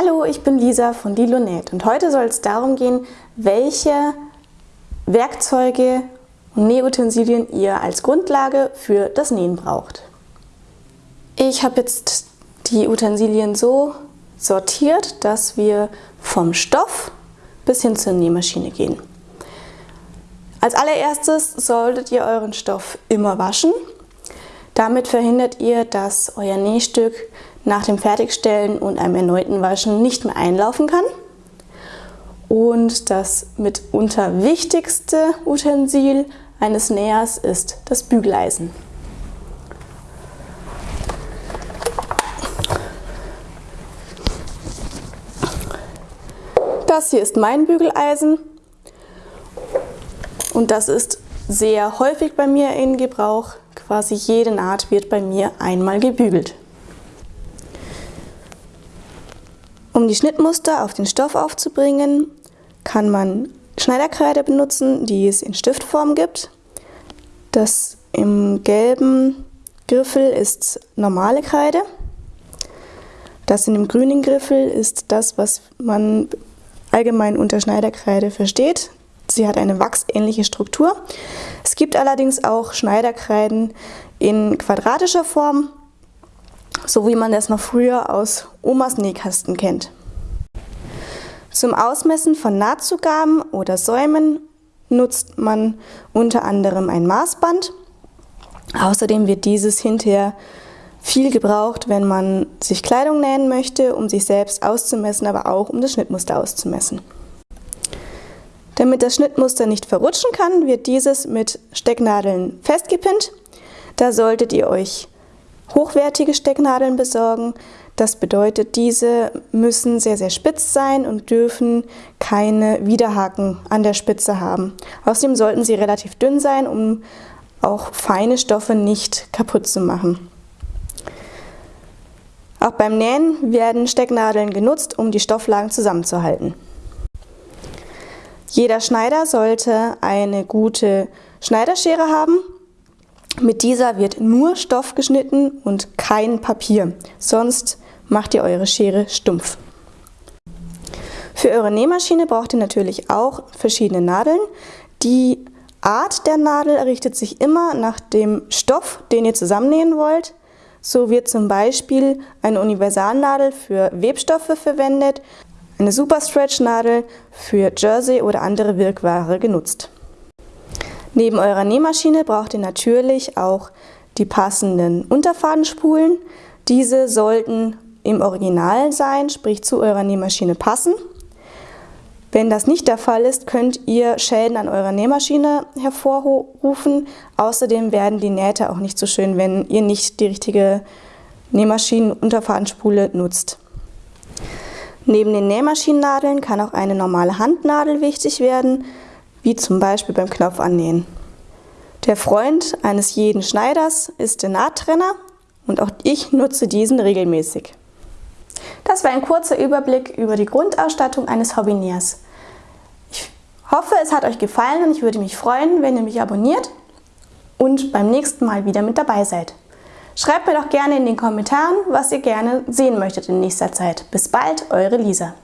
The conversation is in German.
Hallo, ich bin Lisa von Lilonet und heute soll es darum gehen, welche Werkzeuge und Nähutensilien ihr als Grundlage für das Nähen braucht. Ich habe jetzt die Utensilien so sortiert, dass wir vom Stoff bis hin zur Nähmaschine gehen. Als allererstes solltet ihr euren Stoff immer waschen. Damit verhindert ihr, dass euer Nähstück nach dem Fertigstellen und einem erneuten Waschen nicht mehr einlaufen kann. Und das mitunter wichtigste Utensil eines Nähers ist das Bügeleisen. Das hier ist mein Bügeleisen und das ist sehr häufig bei mir in Gebrauch. Quasi jede Naht wird bei mir einmal gebügelt. Um die Schnittmuster auf den Stoff aufzubringen, kann man Schneiderkreide benutzen, die es in Stiftform gibt. Das im gelben Griffel ist normale Kreide. Das in dem grünen Griffel ist das, was man allgemein unter Schneiderkreide versteht. Sie hat eine wachsähnliche Struktur. Es gibt allerdings auch Schneiderkreiden in quadratischer Form so wie man das noch früher aus Omas Nähkasten kennt. Zum Ausmessen von Nahtzugaben oder Säumen nutzt man unter anderem ein Maßband. Außerdem wird dieses hinterher viel gebraucht, wenn man sich Kleidung nähen möchte, um sich selbst auszumessen, aber auch um das Schnittmuster auszumessen. Damit das Schnittmuster nicht verrutschen kann, wird dieses mit Stecknadeln festgepinnt. Da solltet ihr euch hochwertige Stecknadeln besorgen. Das bedeutet, diese müssen sehr, sehr spitz sein und dürfen keine Widerhaken an der Spitze haben. Außerdem sollten sie relativ dünn sein, um auch feine Stoffe nicht kaputt zu machen. Auch beim Nähen werden Stecknadeln genutzt, um die Stofflagen zusammenzuhalten. Jeder Schneider sollte eine gute Schneiderschere haben mit dieser wird nur Stoff geschnitten und kein Papier, sonst macht ihr eure Schere stumpf. Für eure Nähmaschine braucht ihr natürlich auch verschiedene Nadeln. Die Art der Nadel richtet sich immer nach dem Stoff, den ihr zusammennähen wollt. So wird zum Beispiel eine Universalnadel für Webstoffe verwendet, eine Superstretch-Nadel für Jersey oder andere Wirkware genutzt. Neben eurer Nähmaschine braucht ihr natürlich auch die passenden Unterfadenspulen. Diese sollten im Original sein, sprich zu eurer Nähmaschine passen. Wenn das nicht der Fall ist, könnt ihr Schäden an eurer Nähmaschine hervorrufen. Außerdem werden die Nähte auch nicht so schön, wenn ihr nicht die richtige Nähmaschinen-Unterfadenspule nutzt. Neben den Nähmaschinennadeln kann auch eine normale Handnadel wichtig werden wie zum Beispiel beim Knopfannähen. Der Freund eines jeden Schneiders ist der Nahttrenner und auch ich nutze diesen regelmäßig. Das war ein kurzer Überblick über die Grundausstattung eines Hobbynähers. Ich hoffe, es hat euch gefallen und ich würde mich freuen, wenn ihr mich abonniert und beim nächsten Mal wieder mit dabei seid. Schreibt mir doch gerne in den Kommentaren, was ihr gerne sehen möchtet in nächster Zeit. Bis bald, eure Lisa.